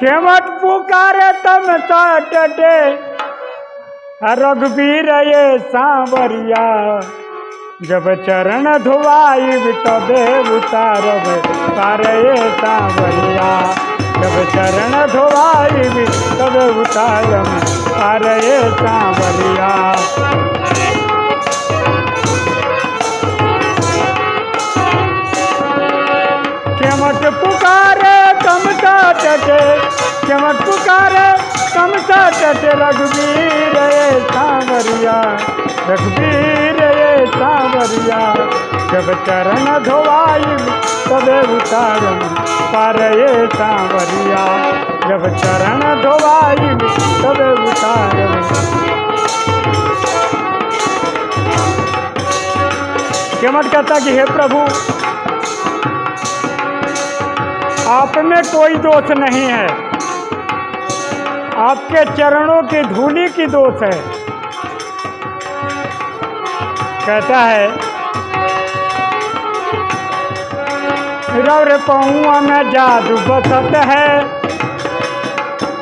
खेमट पुकारे तम तटे रघुबीर ये सांवरिया, जब चरण धुआई तबे उतारब पार ये सांवरिया, जब चरण धुआई तबे उतारब पार ये सांवरिया। केमट पुकारे कमता टटे रघुवीर ये सांवरिया। रघुवीर ये सांवरिया। जब चरण धोवाई, तबे उतारम पार ये सांवरिया। जब चरण धोवाई, तबे उतारम केमट कहता कि हे प्रभु, आप में कोई दोष नहीं है। आपके चरणों की धूली की दोष है। कहता है, रौर पहुआ में जादू बसत है।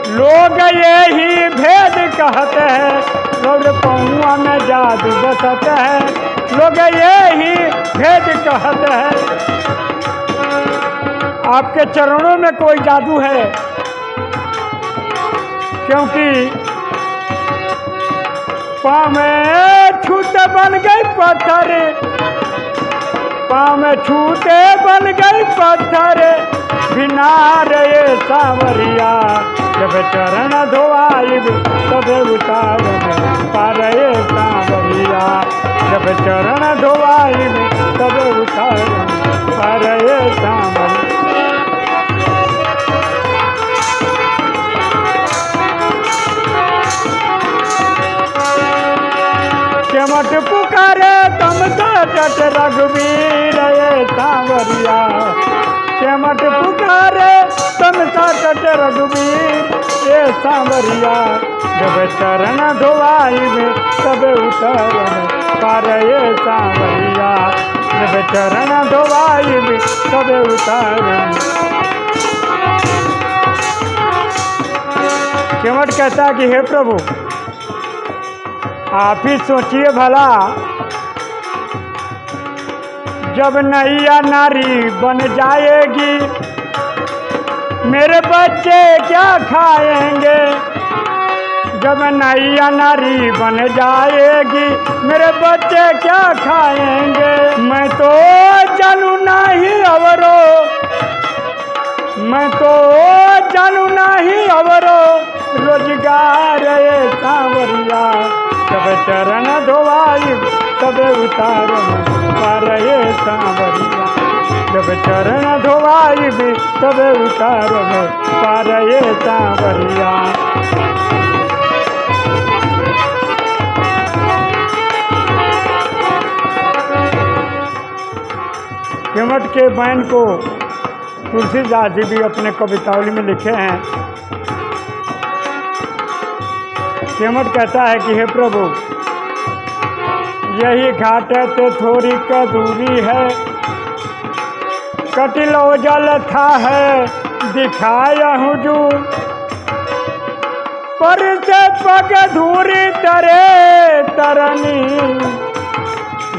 लोग यही भेद कहते हैं। रौर पहुआ में जादू बसत है। लोग यही भेद कहते हैं। आपके चरणों में कोई जादू है? क्योंकि पाँव में छूते बन गई पत्थर। पाँव में छूते बन गई पत्थर। बिना रे सावरिया, जब चरण धोआई तब उतार पार सावरिया। जब चरण धोआई तब उतार पार सावरिया। केमट पुकारे तम तट रघुवीर ये सांवरिया। केमट पुकारे तम तट रघुवीर ये सांवरिया। जब चरण धोआई में तब उतर पार ये सांवरिया। जब चरण धोआई में तब उतर केवट कहता है कि हे प्रभु आप ही सोचिए भला। जब नैया नारी बन जाएगी, मेरे बच्चे क्या खाएँगे? जब नैया नारी बन जाएगी, मेरे बच्चे क्या खाएँगे? मैं तो जानू नहीं अवरो। मैं तो जानू नहीं अवरो। रोज़गार तब उतार सांवरिया जब चरण धोवाई भी तब उतार पार ये सांवरिया केवट के बैन को तुलसीदास जी भी अपने कवितावली में लिखे हैं। केमट कहता है कि, हे प्रभु यही घाट ते थोड़ी का दूरी है। कटिलो जल था है, दिखाया हूँ जू। पर से पग धूरी तरे तरनी।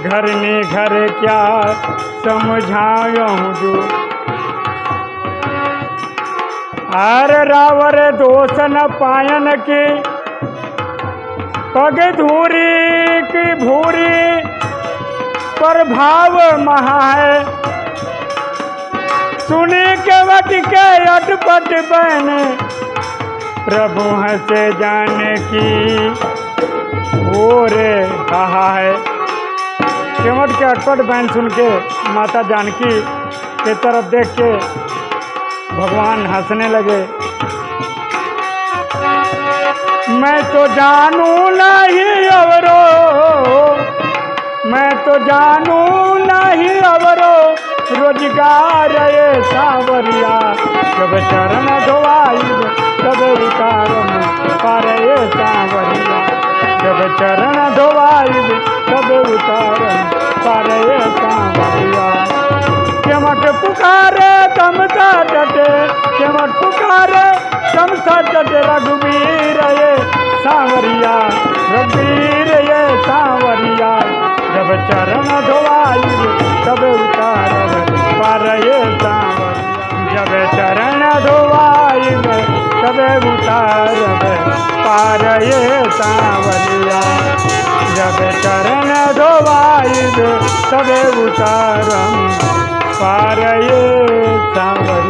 घरनी घर क्या समझाया हूँ जू। अर रावर दोष न पायन की। पग धूरी की भूरी पर भाव महा है। सुनी के वट के अटपट बन प्रभु हंसे जाने की कहा है। केवट के अटपट बहन सुन के माता जानकी के तरफ़ देख के भगवान हंसने लगे। मैं तो जानू नहीं अवरो मैं तो जानू नहीं अवरो, रोज़गार ये सावरिया। जब चरण धोवाई तब उतार पर ये सावरिया। जब चरण धोवाई तब उतार पर ये सावरिया। चमट पुकारे तमसा डटे चमट पुकारे तमसा डटे रघुबीर ये सावरिया। जब पारये सांवरिया। जब चरण धोवाई तबे उतारम। पारये सांवरिया।